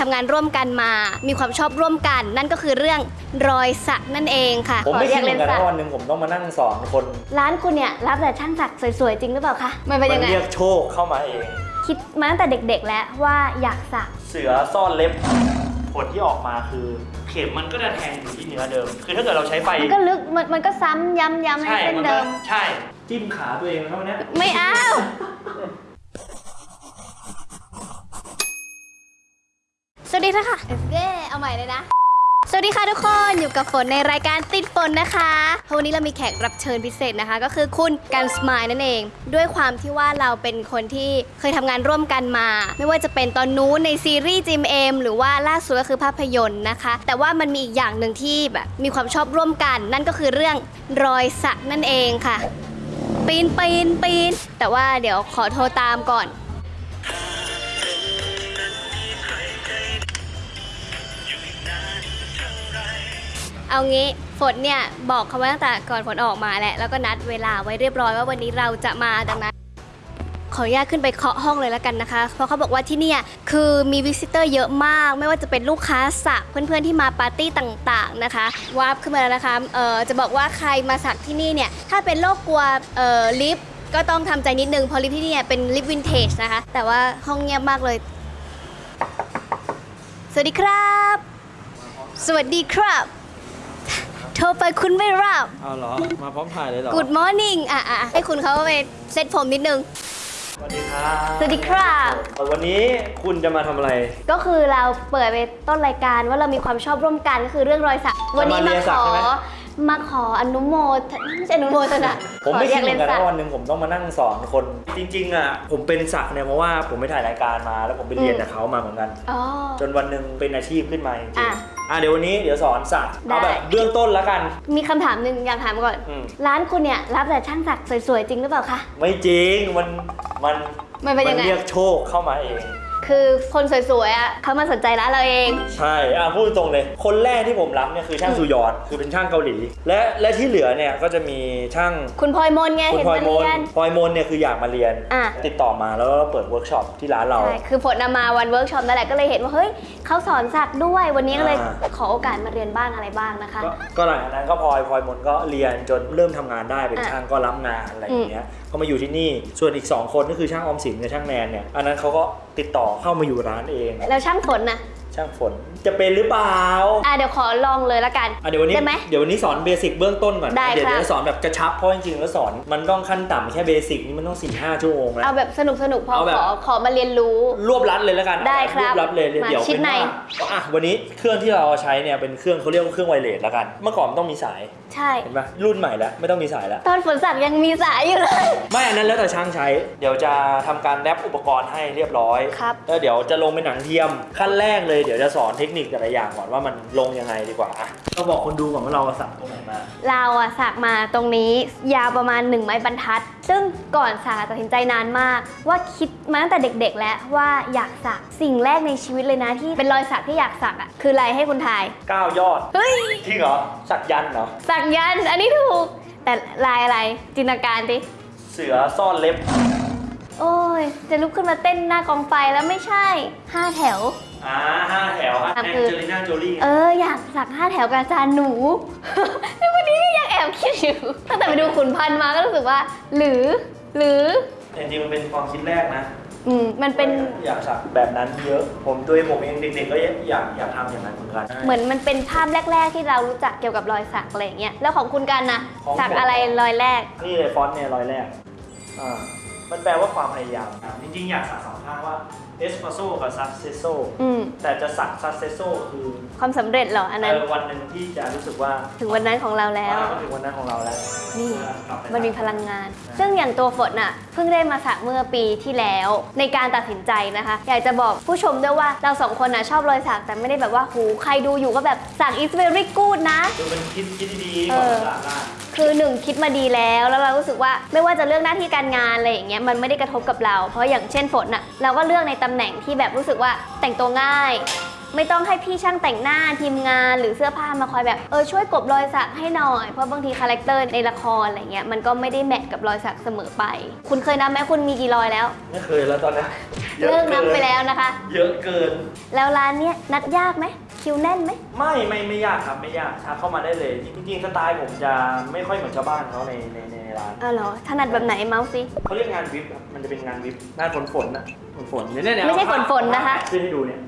ทำงานร่วมกันมา มีความชอบร่วมกัน นั่นก็คือเรื่องรอยสักนั่นเองค่ะผมไม่ขอคิดเหมือนกันสัว่าวันหนึ่งผมต้องมานั่งสอนคน ร้านคุณเนี่ยรับแต่ช่างสักสวยๆจริงหรือเปล่าคะมันเป็นยังไงเรียกโชคเข้ามาเอง คิดมาตั้งแต่เด็ก ๆ แล้วว่าอยากสัก เสือซ่อนเล็บผลที่ออกมาคือ เข็มมันก็จะแทงอยู่ที่เนื้อเดิม คือถ้าเกิดเราใช้ไฟมันก็ลึกมันมันก็ซ้ำย้ำย้ำให้ใช่เส้นมันก็เดิม ใช่ จิ้มขาตัวเองแล้วเนี้ย ไม่เอา สวัสดีค่ะเย้เอาใหม่เลยนะ สวัสดีค่ะทุกคนอยู่กับฝนในรายการติดฝนนะคะวันนี้เรามีแขกรับเชิญพิเศษนะคะ ก็คือคุณกันสมายนั่นเอง ด้วยความที่ว่าเราเป็นคนที่เคยทำงานร่วมกันมา ไม่ว่าจะเป็นตอนนู้นในซีรีส์จิมเอมหรือว่าล่าสุดก็คือภาพยนตร์นะคะ แต่ว่ามันมีอีกอย่างหนึ่งที่แบบมีความชอบร่วมกัน นั่นก็คือเรื่องรอยสักนั่นเองค่ะ ปีนปีนปีนแต่ว่าเดี๋ยวขอโทรตามก่อน เอางี้ฝนเนี่ยบอกเขาไว้ตั้งแต่ก่อนฝนออกมาแหละแล้วก็นัดเวลาไว้เรียบร้อยว่าวันนี้เราจะมาดังนั้น ขออนุญาตขึ้นไปเคาะห้องเลยแล้วกันนะคะ เพราะเขาบอกว่าที่เนี่ยคือมี visitor เยอะมาก ไม่ว่าจะเป็นลูกค้าสักเพื่อนๆที่มาปาร์ตี้ต่างๆนะคะ warp ขึ้นมาแล้วนะคะเอ่อจะบอกว่าใครมาสักที่นี่เนี่ยถ้าเป็นโรคกลัวเอ่อลิฟต์ก็ต้องทำใจนิดนึงเพราะลิฟต์ที่นี่เป็นลิฟต์วินเทจนะคะ แต่ว่าห้องเงียบมากเลย สวัสดีครับ สวัสดีครับ โทรไปคุณไม่รับเอาเหรอ มาพร้อมถ่ายเลยเหรอ Good morning อะอะให้คุณเขาไปเซ็ตผมนิดนึง สวัสดีครับ สวัสดีครับ วันนี้คุณจะมาทำอะไร ก็คือเราเปิดไปต้นรายการว่าเรามีความชอบร่วมกันก็คือเรื่องรอยสัก วันนี้จะมามาเรียนขสักอใช่ไห มมาขออนุโมทไม่ใช่อนุโมทนาผมไม่ขคิดเหมือนกันสัว่าวันหนึ่งผมต้องมานั่งสอนคน จริงๆอะผมเป็นสักเนี่ยเพราะว่าผมไปถ่ายรายการมา แล้วผมไปเรียนกับเขามาเหมือนกันอ๋อจนวันหนึ่งเป็นอาชีพขึ้นมาจริงอะๆอะเดี๋ยววันนี้เดี๋ยวสอนสักได้เอาแบบเบื้องต้นแล้วกัน มีคำถามหนึ่งอยากถามก่อนอืมร้านคุณเนี่ยรับแต่ช่างสักสวยๆจริงหรือเปล่าคะไม่จริงมันมันมันเป็นยังไงเรียกโชคเข้ามาเอง คือคนสวยๆอะเขามาสนใจร้านเราเอง ใช่อะพูดตรงเลย คนแรกที่ผมรับเนี่ยคือช่างซูยอนคือเป็นช่างเกาหลี และและที่เหลือเนี่ยก็จะมีช่าง คุณพลอยมนไงคุณเห็นพลอมายมนเรียน พลอยมนเนี่ยคืออยากมาเรียน อะ ติดต่อมาแล้วก็เปิดเวิร์กช็อปที่ร้านเรา ใช่คือฝนนำมาวันเวิร์กช็อปนั่นแหละก็เลยเห็นว่าเฮ้ยเขาสอนสักด้วยวันนี้ก็เลยอ่า ขอโอกาสมาเรียนบ้างอะไรบ้างนะคะ ก็ก็หลังจากนั้นก็พลอยพลอยมนก็เรียนจนเริ่มทำงานได้เป็นอะช่างก็รับงานอะไรอย่างเงี้ยก็มาอยู่ที่นี่ส่วนอีก 2 คนก็คือช่างออมสินกับช่างแนนเนี่ยอันนั้นเขาก็ ติดต่อเข้ามาอยู่ร้านเอง แล้วช่างฝนนะช่างฝนจะเป็นหรือเปล่าอะเดี๋ยวขอลองเลยละกันอะเดี๋ยววันนี้ได้ไหมเดี๋ยววันนี้สอน basic เบื้องต้นก่อนได้เดี๋ยวครับเดี๋ยวสอนแบบกระชับเพราะจริงๆแล้วสอนมันต้องขั้นต่ำแค่ basic นี่มันต้องสี่ห้าชั่วโมงแล้วเอาแบบสนุกสนุกๆพอเอาแบบขอขอมาเรียนรู้ รวบรัดเลยแล้วกันได้ครับวบรัดเลยมาเดี๋ยวชิ้เป็นนในว่าอะวันนี้เครื่องที่เราใช้เนี่ยเป็นเครื่องเขาเรียกว่าเครื่องไวเลสแล้วกัน เมื่อก่อนมันต้องมีสาย ใช่ เห็นปะรุ่นใหม่แล้วไม่ต้องมีสายแล้ว ตอนฝนสักยังมีสายอยู่เลย ไม่อันนั้นแล้วแต่ช่างใช้ เดี๋ยวจะทำการแรปอุปกรณ์ให้เรียบร้อยครับ แล้วเดี๋ยวจะลงเป็นหนังเทียม ขั้นแรกเลยเดี๋ยวจะสอนเทคนิคแต่ละอย่างก่อนว่ามันลงยังไงดีกว่าอะก็บอกคนดูก่อนว่าเราสักตรงไหนมา เราอะสักมาตรงนี้ยาวประมาณ1ไม้บรรทัด ซึ่งก่อนสักตัดสินใจนานมาก ว่าคิดมาตั้งแต่เด็ก ๆ แล้วว่าอยากสักสิ่งแรกในชีวิตเลยนะที่เป็นรอยสักที่อยากสักอะคืออะไรให้คุณทาย9ยอดเฮ้ยจริงเหรอ สักยันต์เหรอ สักยันต์อันนี้ถูก แต่ลายอะไรจินตนาการดิเสือซ่อนเล็บ โอ้ย จะลุกขึ้นมาเต้นหน้ากองไฟแล้วไม่ใช่5แถว อ่าห้าแถวอะอะแองคือ เจลิน่าโจลี่เอออยากสัก5แถวกับอาจารย์หนู ในวันนี้ก็ยัง แอบคิดอยู่ตั้งแต่ไปดูขุนพันธ์มาก็รู้สึกว่า หรือ หรือแต่จริงๆมันเป็นความคิดแรกนะอืมมันเป็นอยากสักแบบนั้นเยอะ ผมตัวเองผมเองเด็กๆก็อยากอยากทำอย่างนั้นเหมือนกันเหมือนมันเป็นภาพแรก ๆ ที่เรารู้จักเกี่ยวกับรอยสักอะไรอย่างเงี้ยแล้วของคุณกันนะของผม สักอะไรรอยแรก นี่เลยฟอนต์เนี่ยรอยแรกอ่ามันแปลว่าความพยายามจริงๆอยากสักสองข้างว่า เอส e รสโซกับซั c เซโซอืมแต่จะสักซั c เซโซคือความสำเร็จเหรออันนั้น เออวันหนึ่งที่จะรู้สึกว่าถึงวันนั้นของเราแล้ว อ่ามันถึงวันนั้นของเราแล้วนี่ กลับไปมันมีพลังงาน ซึ่งอย่างตัวฝนน่ะ เพิ่งได้มาสักเมื่อปีที่แล้ว ในการตัดสินใจนะคะ อยากจะบอกผู้ชมด้วยว่าเราสองคนน่ะชอบรอยสักแต่ไม่ได้แบบว่าหูใครดูอยู่ก็แบบสัก is very good นะ คือเป็นคิดคิดดีๆเอก่อนอสักอะ คือหนึ่งคิดมาดีแล้ว แล้วเรารู้สึกว่าไม่ว่าจะเลือกหน้าที่การงานอะไรอย่างเงี้ยมันไม่ได้กระทบกับเรา เพราะอย่างเช่นฝนอะเราก็เลือกในตำแหน่งที่แบบรู้สึกว่าแต่งตัวง่ายไม่ต้องให้พี่ช่างแต่งหน้าทีมงานหรือเสื้อผ้ามาคอยแบบเออช่วยกลบรอยสักให้หน่อย เพราะบางที character ในละครอะไรเงี้ยมันก็ไม่ได้ match กับรอยสักเสมอไป คุณเคยนับไหมคุณมีกี่รอยแล้ว ไม่เคยแล้วตอนนี้เยอะเลิกนับเกินไปแล้วนะคะ เยอะเกิน แล้วร้านเนี้ยนัดยากไหม คิวแน่นไหม ไม่ไม่ไม่ยากครับไม่ยากทักเข้ามาได้เลยจริงๆสไตล์ผมจะไม่ค่อยเหมือนชาวบ้านเขาในในในร้านเออเหรอถนัดแบบไหนเมาท์สิ เขาเรียกงานวิปครับมันจะเป็นงานวิปงานฝนฝนๆนะฝนฝนๆเนี่ยเนี่ยไม่ใช่เอาภาพฝนๆนะคะ ขึ้นให้ดูเนี่ย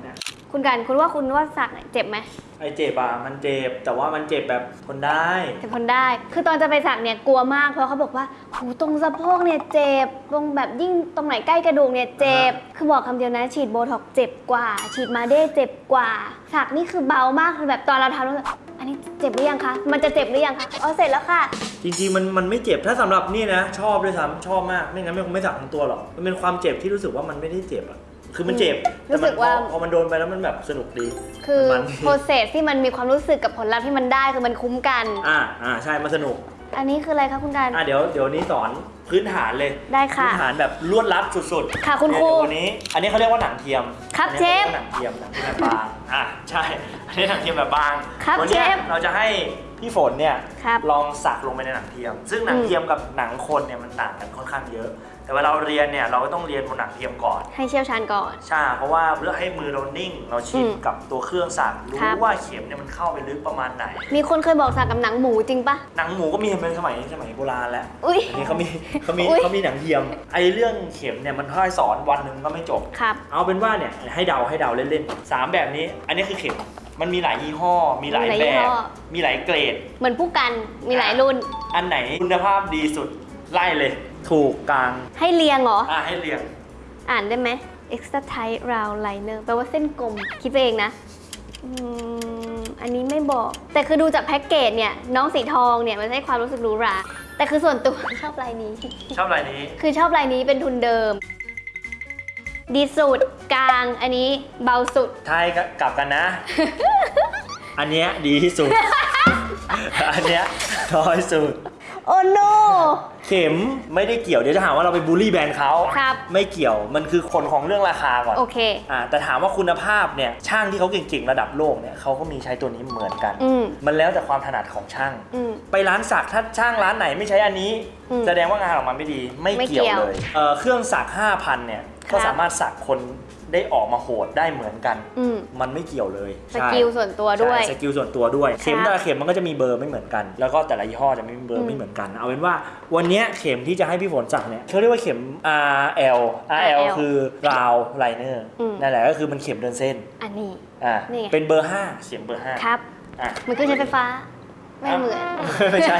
เนี่ย คุณกันคุณว่าคุณว่าสักเนี่ยเจ็บไหมไอเจ็บอะมันเจ็บแต่ว่ามันเจ็บแบบทนได้เจ็บทนได้ คือตอนจะไปสักเนี่ยกลัวมากเพราะเขาบอกว่าหูตรงสะโพกเนี่ยเจ็บตรงแบบยิ่งตรงไหนใกล้กระดูกเนี่ยเจ็บคือบอกคำเดียวนะฉีดโบท็อกซ์เจ็บกว่า ฉีดมาเด้เจ็บกว่า สักนี่คือเบามากคือแบบตอนเราทำแล้วแบบอันนี้เจ็บหรือยังคะมันจะเจ็บหรือยังคะอ๋อเสร็จแล้วค่ะ จริงๆมันมันไม่เจ็บถ้าสำหรับนี่นะ ชอบด้วยซ้ำชอบมากไม่งั้นไม่คงไม่สักทั้งตัวหรอกมันเป็นความเจ็บที่รู้สึกว่ามันไม่ได้เจ็บอะ คือมันเจ็บรู้สึกแต่มันว่าพอพอมันโดนไปแล้วมันแบบสนุกดี คือมันโปรเซสที่มันมีความรู้สึกกับผลลัพธ์ที่มันได้คือมันคุ้มกัน อ่าอ่าใช่มันสนุก อันนี้คืออะไรคะคุณกันอะเดี๋ยวเดี๋ยวนี้สอนพื้นฐานเลยได้ค่ะพื้นฐานแบบลวดลัดสุดๆ ค่ะคุณครูเดี๋ยววันนี้ อันนี้เขาเรียกว่าหนังเทียมครับอันนี้เชฟขารียกว่าหนังเทียมหนังเทียมแบบบางอะใช่อันนี้หนังเทียมแบบบางครับวันนี้ยเชฟเราจะให้พี่ฝนเนี่ยครับลองสักลงไปในหนังเทียม ซึ่งหนังอืมเทียมกับหนังคนเนี่ยมันต่างกันค่อนข้างเยอะ แต่เวลาเราเรียนเนี่ยเราก็ต้องเรียนบนหนังเทียมก่อน ให้เชี่ยวชาญก่อน ใช่ เพราะว่าเพื่อให้มือเรานิ่ง เราชินอืมกับตัวเครื่องสักรู้ครับ ว่าเข็มเนี่ยมันเข้าไปลึกประมาณไหน มีคนเคยบอกสักกับหนังหมูจริงปะ หนังหมูก็มีเป็นสมัยสมัยโบราณแล้วอุ้ยอันนี้เขามีเขามีอุ๊ย เขามีหนังเทียม ไอเรื่องเข็มเนี่ยมันค่อยสอนวันหนึ่งก็ไม่จบ ครับ เอาเป็นว่าเนี่ยให้เดาให้เดาเล่นๆสามแบบนี้ อันนี้คือเข็ม มันมีหลายยี่ห้อ มีหลายมีหลายแบยี่ห้บอมีหลายเกรด เหมือนผู้กันมีหลายรุ่น อันไหนคุณภาพดีสุดไล่เลย ถูกกลางให้เรียงเหรอ อะให้เรียง อ่านได้ไหม extra tight round liner แปลว่าเส้นกลม คิดไปเองนะอืมอันนี้ไม่บอก แต่คือดูจากแพ็กเกจเนี่ย น้องสีทองเนี่ย มันให้ความรู้สึกหรูหรา แต่คือส่วนตัว ชอบลายนี้ ชอบลายนี้ คือชอบลายนี้เป็นทุนเดิม ดีสุดกลาง อันนี้เบาสุดทายกลับกันนะ อันเนี้ยดีที่สุด อันเนี้ยน้อยสุด โอ้โนเข็มไม่ได้เกี่ยวเดี๋ยวจะหาว่าเราไปบูลลี่แบรนด์เขาครับไม่เกี่ยวมันคือคนของเรื่องราคาก่อนโอเคอ่าแต่ถามว่าคุณภาพเนี่ยช่างที่เขาเก่งๆระดับโลกเนี่ยเขาก็มีใช้ตัวนี้เหมือนกันอืมมันแล้วแต่ความถนัดของช่างอืมไปร้านสักถ้าช่างร้านไหนไม่ใช้อันนี้อืมแสดงว่างานออกมาไม่ดีไม่ไม่เกี่ยวเกี่ยวเลยเอ่อเครื่องสัก5,000เนี่ย ก็ครับสามารถสักคนได้ออกมาโหดได้เหมือนกัน อืมมันไม่เกี่ยวเลย skillส่วนตัวด้วย ใช่ skill ส่วนตัวด้วย เข็มครับแต่ละเข็มมันก็จะมีเบอร์ไม่เหมือนกัน แล้วก็แต่ละยี่ห้อจะไม่มีเบออืร์มไม่เหมือนกัน เอาเป็นว่าวันเนี้ยเข็มที่จะให้พี่ฝนสักเนี่ยเขาเรียกว่าเข็ม RL RL RL คือ round liner อืม นั่นแหละก็คือมันเข็มเดินเส้นอันนี้ อ่านี่ไง เป็นเบอร์ 5 เข็มเบอร์5ครับ อะมันคือใช้ไฟฟ้า ไม่เหมือน ไม่ใช่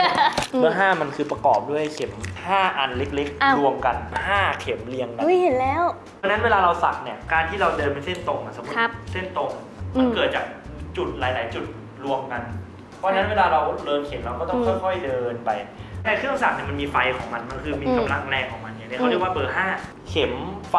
อืมเบอร์5มันคือประกอบด้วยเข็ม 5 อันเล็กอ้าว ๆ รวมกัน 5 เข็มเรียงกัน อุ้ยเห็นแล้ว เพราะฉะนั้นเวลาเราสักเนี่ย การที่เราเดินเป็นเส้นตรงอะสมมติครับเส้นตรงอืมันมเกิดจากจุดหลาย ๆ จุดรวมกัน เพราะฉะนั้นเวลาเราเดินเข็มเราก็ต้องอืมค่อย ๆ เดินไป แต่เครื่องสักเนี่ยมันมีไฟของมัน มันคือมีอืม กำลังแรงของมัน เนี่ยอืเขามเรียกว่าเบอร์ 5 เข็มไฟ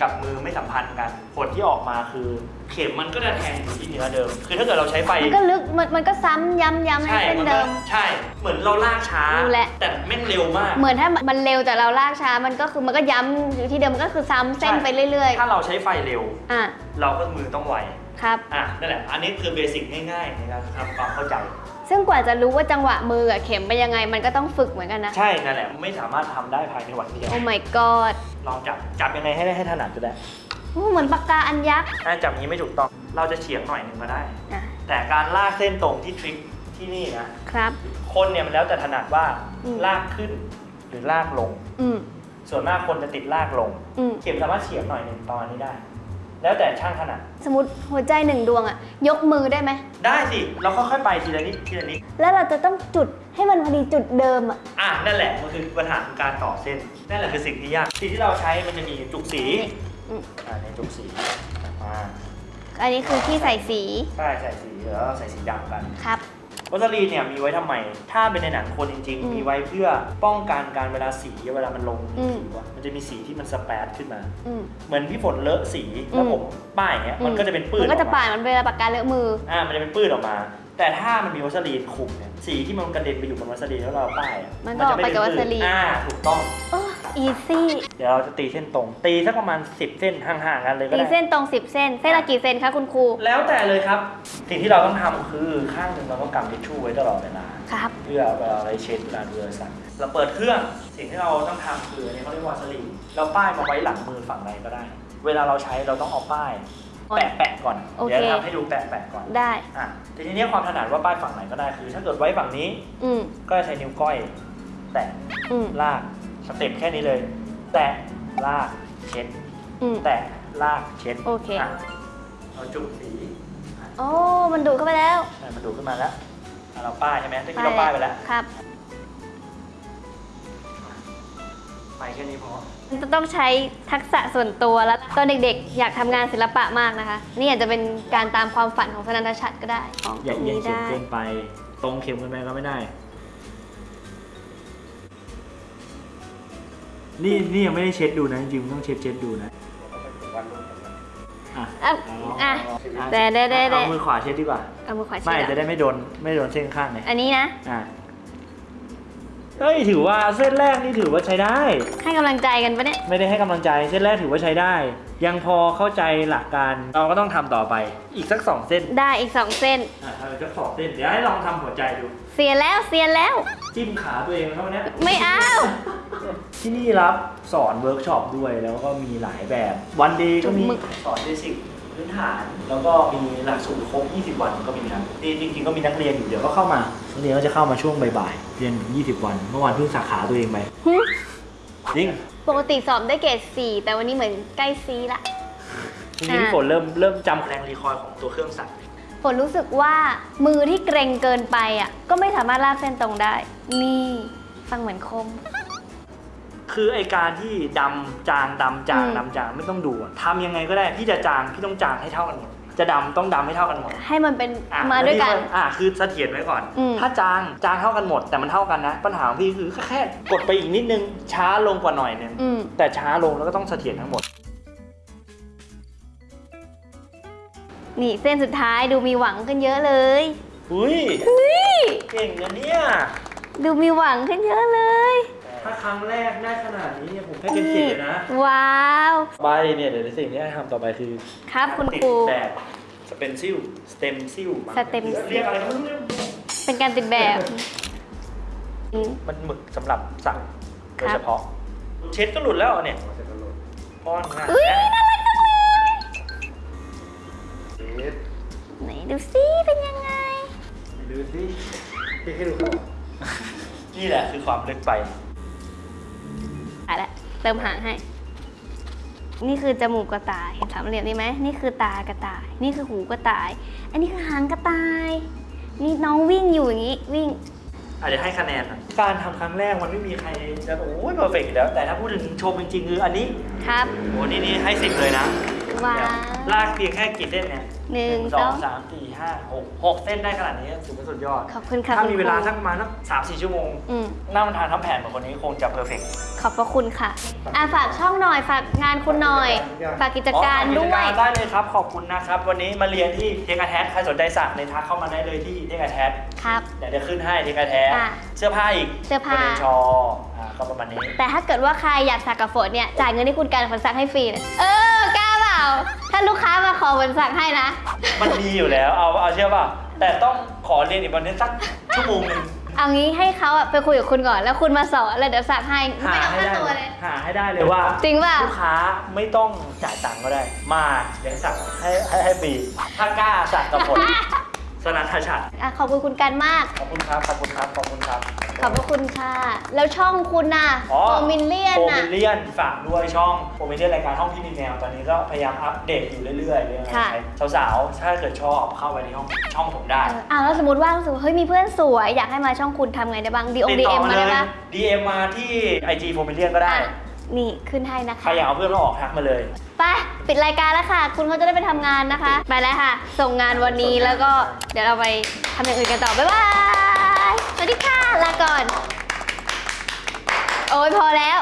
กับมือไม่สัมพันธ์กัน ผลที่ออกมาคือ เข็มมันก็จะแทงอยู่ที่เนื้อเดิม คือถ้าเกิดเราใช้ไฟ มันก็ลึกมันมันก็ซ้ำย้ำย้ำในใช่เส้นมันก็เดิม ใช่ เหมือนเราลากช้า รู้แล้ว แต่แม่งเร็วมาก เหมือนถ้ามันเร็วแต่เราลากช้ามันก็คือมันก็ย้ำอยู่ที่เดิมมันก็คือซ้ำเส้นใช่ไปเรื่อย ถ้าเราใช้ไฟเร็ว ๆ อะเราก็มือต้องไว ครับ อะนั่นแหละ อันนี้คือเบสิกง่ายๆในการทำความเข้าใจ ซึ่งกว่าจะรู้ว่าจังหวะมือกับเข็มเป็นยังไง มันก็ต้องฝึกเหมือนกันนะ ใช่นั่นแหละไม่สามารถทำได้ภายในวันเดียว โอ้ my god ลองจับจับยังไงให้ได้ให้ถนัดก็ได้โอ้เหมือนปากกาอันยักษ์ถ้าจับอย่างนี้ไม่ถูกต้อง เราจะเฉียงหน่อยหนึ่งก็ได้ อะแต่การลากเส้นตรงที่ทริคที่นี่นะ ครับ คนเนี่ยมันแล้วแต่ถนัดว่าอืม ลากขึ้นหรือลากลง อืมส่วนมากคนจะติดลากลง อืมเข็มสามารถเฉียงหน่อยหนึ่งประมาณนี้ได้ แล้วแต่ช่างถนัดสมมติหัวใจหนึ่งดวงอะยกมือได้ไหม ได้สิ เราค่อยๆไปทีละนิดทีละนิด แล้วเราจะต้องจุดให้มันพอดีจุดเดิมอะอะนั่นแหละมันคือปัญหาของการต่อเส้น นั่นแหละคือสิ่งที่ยากสิ่งที่เราใช้มันจะมีจุกสีอืมอ่าในจุกสีอ่าอันนี้คือที่ใส่สี ใช่ใส่สีแล้วใส่สีดำกัน ครับ วัสลีนเนี่ยมีไว้ทำไม ถ้าเป็นในหนังคนจริงอืมๆมีไว้เพื่อป้องกันการเวลาสีเวลามันลงอืมผิวอะมันจะมีสีที่มันสเปรดขึ้นมาอืมเหมือนพี่ฝนเลอะสีแล้วอืมผมป้ายอย่างเงี้ยมันก็จะเป็นปื้มันนก็จะออกป่ามานมันเวลาปากกาเลอะมือ อ่า มันจะเป็นปื้นออกมา แต่ถ้ามันมีวาสลีนคลุมเนี่ยสีที่มันกระเด็นไปอยู่บนวาสลีนแล้วเราป้ายอะมันก็ออกไปกับวาสลีนอ่าถูกต้องโอ้ easyเดี๋ยวเราจะตีเส้นตรง ตีสักประมาณ 10 เส้นห่างๆกันเลยก็ตีได้ เส้นตรง 10 เส้น เส้นละกี่เซนคะคุณครู แล้วแต่เลยครับ สิ่งที่เราต้องทำคือข้างหนึ่งเราต้องกำทิชชู่ไว้ตลอดเวลา ครับ เพื่อเวลาเราเช็ดเวลาดูโทรศัพท์เราเปิดเครื่องสิ่งที่เราต้องทำคืออันนี้เขาเรียกวาสลีนเราป้ายมาไว้หลังมือฝั่งใดก็ได้ เวลาเราใช้เราต้องเอาป้ายแปะแปะก่อนโอเค เดี๋ยวทำให้ดูแปะแปะก่อนได้ อะทีนี้ความถนัดว่าป้ายฝั่งไหนก็ได้คือ ถ้าเกิดไว้ฝั่งนี้อืมก็จะใช้นิ้วก้อย แตะอืมลาก สเต็ปแค่นี้เลย แตะลากเช็ด อืม แตะลากเช็ดโอเคะเราจุ่มสีอะโอ้มันดูดเข้าไปแล้วใช่มันดูดขึ้นมาแล้วอะเราป้ายใช่ไหมตะกี้เราป้ายไปแล้วครับ ไปแค่นี้พอมันจะต้องใช้ทักษะส่วนตัวแล้วตอนเด็กๆ อยากทำงานศิลปะมากนะคะ นี่อาจจะเป็นการตามความฝันของสนันทชัดก็ได้ของอย่าตรงเอียงนี้เข็มได้ เกินไป ตรงเข็มเกินไปก็ไม่ได้ นี่นี่ยังไม่ได้เช็ดดูนะจริงๆต้องเช็ดเช็ดดูนะอะอะอะ แต่ได้ได้ได้ เอามือขวาเช็ดดีกว่า เอามือขวาไม่ชี้จะได้ไม่โดนไม่โดนเส้นข้างไงอันนี้นะ อะ เฮ้ยถือว่าเส้นแรกนี่ถือว่าใช้ได้ ให้กำลังใจกันปะเนี่ย ไม่ได้ให้กำลังใจเส้นแรกถือว่าใช้ได้ ยังพอเข้าใจหลักการเราก็ต้องทำต่อไป อีกสักสองเส้นได้อีกสองเส้น อะทำอีกสักสองเส้นเดี๋ยวให้ลองทำหัวใจดู เสียแล้วเสียแล้ว จิ้มขาตัวเองเท่านี้ย ไม่เอา ที่นี่รับสอนเวิร์กช็อปด้วยแล้วก็มีหลายแบบ วันดีก็มีจุ่มหมึก สอน basic พื้นฐาน แล้วก็มีหลักสูตรครบ 20 วันก็มีครับนี่จริงๆก็มีนักเรียนอยู่เดี๋ยวก็เข้ามานักเรียนก็จะเข้ามาช่วงบ่ายๆเรียนถึง20 วัน เมื่อวานเพิ่งสาขาตัวเองไปหึจริงปกติสอบได้เกรดสี่แต่วันนี้เหมือนใกล้ซีละทีนี้พี่ฝนเริ่มเริ่มจำแรงรีคอยล์ของตัวเครื่องสั่นฝนรู้สึกว่ามือที่เกรงเกินไปอะก็ไม่สามารถลากเส้นตรงได้ นี่ฟังเหมือนคม คือไอการที่ดำจางดำจางอืมดำจางไม่ต้องดูอะทำยังไงก็ได้พี่จะจางพี่ต้องจางให้เท่ากันหมดจะดำต้องดำให้เท่ากันหมด ให้มันเป็นอะมาด้วยกันแล้พี่อะคือเสถียรไว้ก่อนอืมถ้าจางจางเท่ากันหมด แต่มันเท่ากันนะ ปัญหาของพี่คือแค่กดไปอีกนิดนึงช้าลงกว่าหน่อยนึงอืมแต่ช้าลงแล้วก็ต้องเสถียรทั้งหมด นี่เส้นสุดท้ายดูมีหวังขึ้นเยอะเลยอุ้ยนี่เก่งนะเนี่ยดูมีหวังขึ้นเยอะเลย ถ้าครั้งแรกได้ขนาดนี้เนี่ยผมให้เต็มสิบเลยนะ ว้าวไปเนี่ยเดี๋ยวสิ่งที่ให้ทำต่อไปคือครับคุณติดครู แบบสเปนซิลสเต็มซิลสเต็มซิล เรียกอะไรก็ไม่รู้เป็นการติดแบบอืม มันหมึกสำหรับสั่งโดยครับ เฉพาะ เช็ดก็หลุดแล้วเนี่ยป้อนง่ายอุ้ยน่ารักจังเลยเช็ดไหนดูซิเป็นยังไง ดูสิให้ดูนี่แหละคือความลึกไปอะละ เติมหางให้ นี่คือจมูกกระต่ายเห็นสามเหลี่ยมนี่ไหมนี่คือตากระต่าย นี่คือหูกระต่าย อันนี้คือหางกระต่าย นี่น้องวิ่งอยู่อย่างนี้วิ่งอาจจะให้คะแนนหน่อยการทำครั้งแรกมันไม่มีใครจะโอ้ยเพอร์เฟกต์อยู่แล้ว แต่ถ้าพูดถึงชมจริงๆคืออันนี้ครับโอ้นี่นี่ให้สิบเลยนะว้าเนี่วยลากเพียงแค่กี่เส้นเนี่ย หนึ่งสสอองงสามสี่ห้าหกหกเส้นได้ขนาดนี้ถือว่าสุดยอด ขอบคุณค่ะถ้าคุณมีคเวลารูสักประมาณสักสามสี่ชั่วโมงอืมนั่งทานทั้งแผนเหมือนคนนี้คงจะเพอร์เฟกต์ขอบพระคุณค่ะอะฝากช่องหน่อยฝากงานคุณหน่อย ฝากกิจการอ๋อด้วยกิจได้เลยครับ ขอบคุณนะครับ วันนี้มาเรียนที่เทคแทสใครสนใจสั่งในทักเข้ามาได้เลยที่เทคแทสครับเดี๋ยวจะขึ้นให้เทคแทสอะเสื้อผ้าอีกเสื้อผ้าโมดลชออ่าก็ประมาณนี้ แต่ถ้าเกิดว่าใครอยากสักกับฝนเนี่ยจ่ายเงินให้คุณการฝนสักให้ฟรีเลยเออกล้าเป ล่า ถ้าลูกค้ามาขอฝนสักให้นะ มันมีอยู่แล้ว เอาเอาเชื่อป่ะ แต่ต้องขอเรียนอีกวันนี้สักชั่วโมงหนึ่งเอางี้ให้เขาอะไปคุยกับคุณก่อน แล้วคุณมาสอนแล้วเดี๋ยวสักให้หาไม่เอาให้ค่าได้ตัวเลย หาให้ได้เลยว่าจริงป่ะ ลูกค้าไม่ต้องจ่ายตังค์ก็ได้ มาเดี๋ยวสั่งให้ให้ให้ฟรีถ้ากล้าสั่งกับผล สนันทชัดอะขอบคุณคุณกันมาก ขอบคุณครับ ขอบคุณครับ ขอบคุณครับ ขอบพระคุณค่ะ แล้วช่องคุณน่ะอ๋อโอมินเลียนโปรน่ะ มิเลียนฝากด้วยช่องโปรมิเลียนรายการห้องพี่มีแมวตอนนี้ก็พยายามอัปเดตอยู่เรื่อยๆเรื่องอะไรค่ะ สาวๆ ถ้าเกิดชอบเข้าไปในห้องช่องผมได้ เอออะแล้วสมมติว่ารู้สึกว่าเฮ้ยมีเพื่อนสวยอยากให้มาช่องคุณทำไงได้บ้างดีองติดดีต่เอ็อมมามาเลได้ย ปะ DM มาที่ IG โปรมิเลียนก็ได้ อะนี่ขึ้นให้นะใครคะ อยากเอาเพื่อนมาออกทักมาเลย ไป ปิดรายการแล้วค่ะ คุณเขาจะได้ไปทำงานนะคะ ไปแล้วค่ะ ส่งงานวันนี้แล้วก็เดี๋ยวเราไปทำอย่างอื่นกันต่อ บ๊ายบาย สวัสดีค่ะ ลาก่อน โอ้ยพอแล้ว